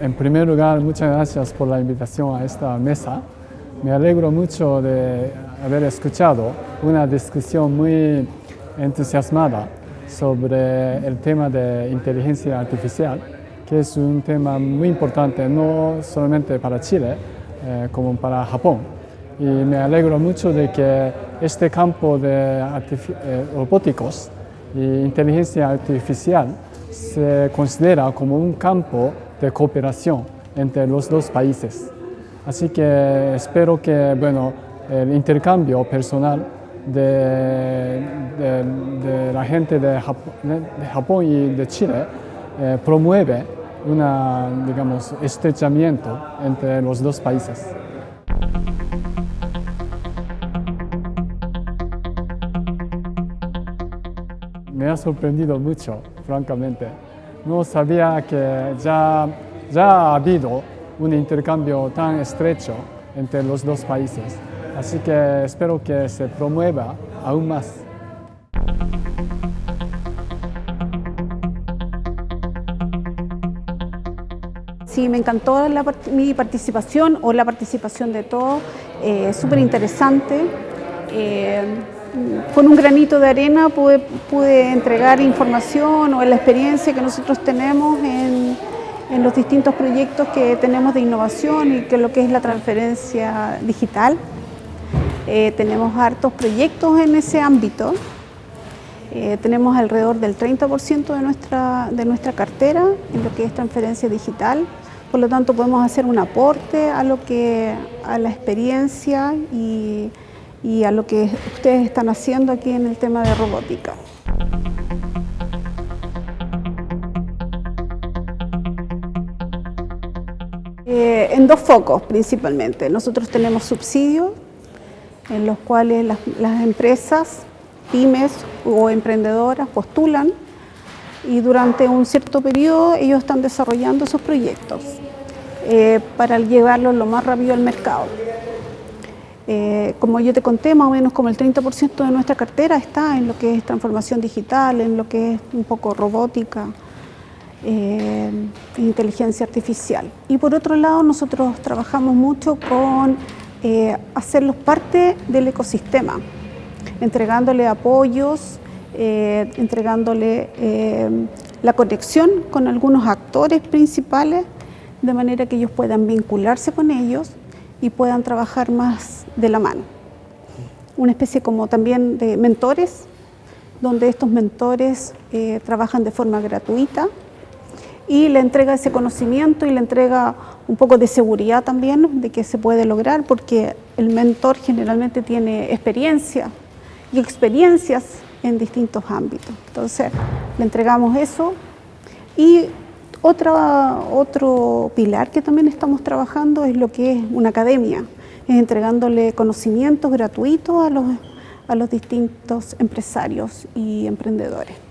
En primer lugar, muchas gracias por la invitación a esta mesa. Me alegro mucho de haber escuchado una discusión muy entusiasmada sobre el tema de inteligencia artificial, que es un tema muy importante no solamente para Chile, eh, como para Japón. Y me alegro mucho de que este campo de eh, robóticos e inteligencia artificial se considera como un campo de cooperación entre los dos países. Así que espero que bueno, el intercambio personal de, la gente de Japón, y de Chile eh, promueve un estrechamiento entre los dos países. Me ha sorprendido mucho, francamente. No sabía que ya, ya ha habido un intercambio tan estrecho entre los dos países. Así que espero que se promueva aún más. Sí, me encantó mi participación o la participación de todos, eh, súper interesante. Eh, con un granito de arena pude, entregar información o la experiencia que nosotros tenemos en, en, los distintos proyectos que tenemos de innovación y que lo que es la transferencia digital. Eh, tenemos hartos proyectos en ese ámbito. Eh, tenemos alrededor del 30% de nuestra, de nuestra cartera en lo que es transferencia digital. Por lo tanto, podemos hacer un aporte a, lo que, a la experiencia y, y a lo que ustedes están haciendo aquí en el tema de robótica. Eh, en dos focos principalmente. Nosotros tenemos subsidios en los cuales las, empresas, pymes o emprendedoras postulan y durante un cierto periodo ellos están desarrollando sus proyectos eh, para llevarlos lo más rápido al mercado. Eh, como yo te conté, más o menos como el 30% de nuestra cartera está en lo que es transformación digital, en lo que es un poco robótica, eh, inteligencia artificial. Y por otro lado, nosotros trabajamos mucho con eh, hacerlos parte del ecosistema, entregándole apoyos, eh, entregándole eh, la conexión con algunos actores principales, de manera que ellos puedan vincularse con ellos y puedan trabajar más de la mano. Una especie como también de mentores, donde estos mentores trabajan de forma gratuita y le entrega ese conocimiento y le entrega un poco de seguridad también de que se puede lograr porque el mentor generalmente tiene experiencia y experiencias en distintos ámbitos. Entonces le entregamos eso y otra, otro pilar que también estamos trabajando es lo que es una academia, entregándole conocimientos gratuitos a los, a los distintos empresarios y emprendedores.